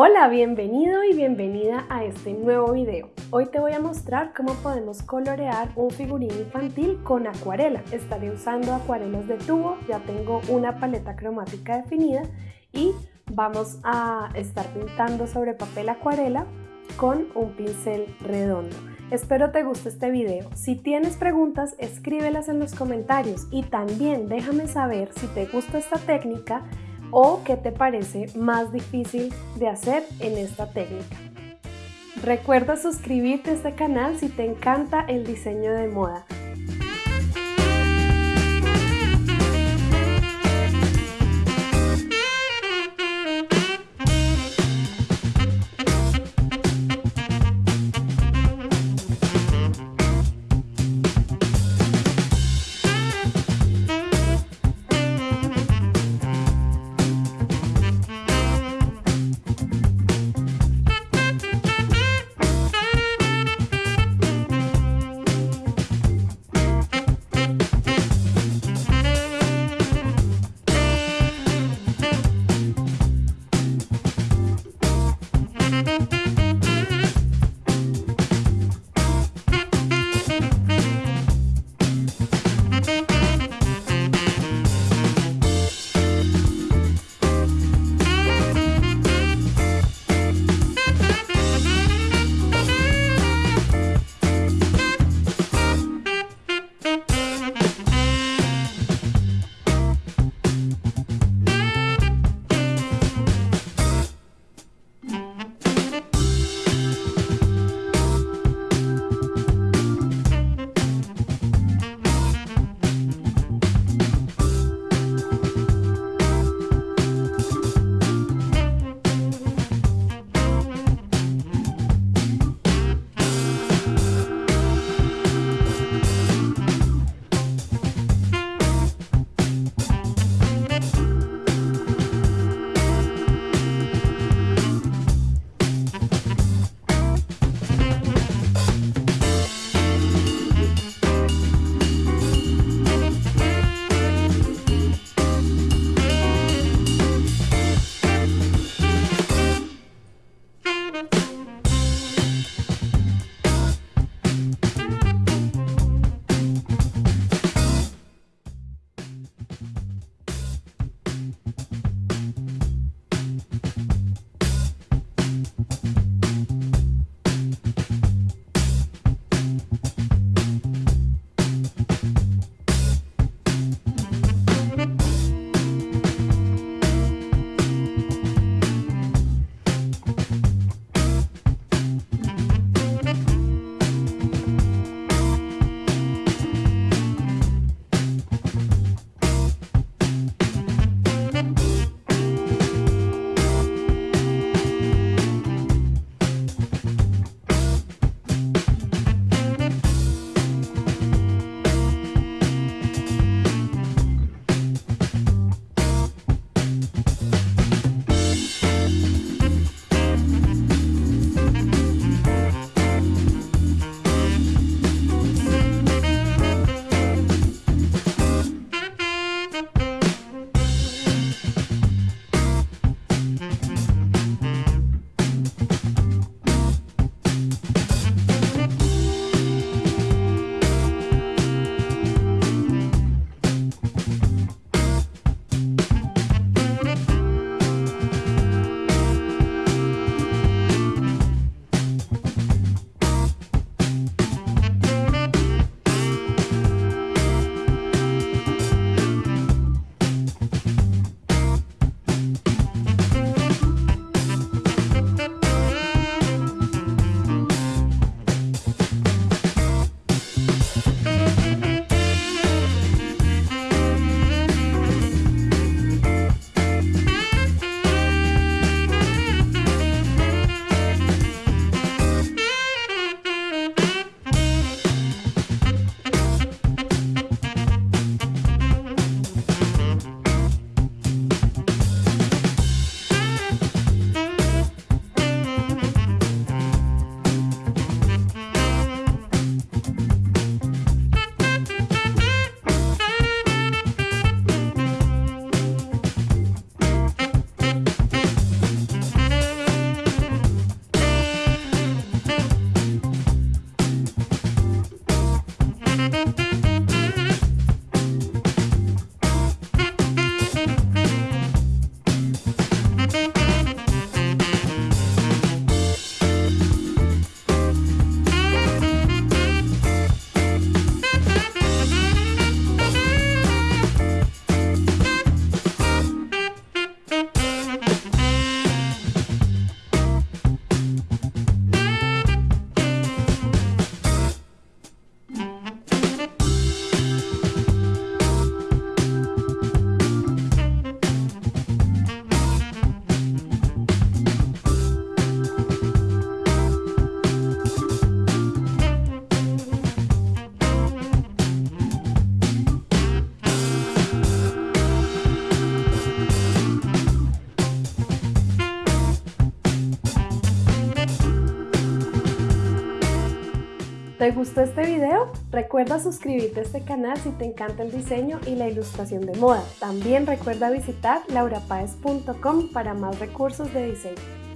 Hola, bienvenido y bienvenida a este nuevo video. Hoy te voy a mostrar cómo podemos colorear un figurín infantil con acuarela. Estaré usando acuarelas de tubo, ya tengo una paleta cromática definida y vamos a estar pintando sobre papel acuarela con un pincel redondo. Espero te guste este video. Si tienes preguntas, escríbelas en los comentarios y también déjame saber si te gusta esta técnica o qué te parece más difícil de hacer en esta técnica. Recuerda suscribirte a este canal si te encanta el diseño de moda. ¿Te gustó este video? Recuerda suscribirte a este canal si te encanta el diseño y la ilustración de moda. También recuerda visitar laurapaez.com para más recursos de diseño.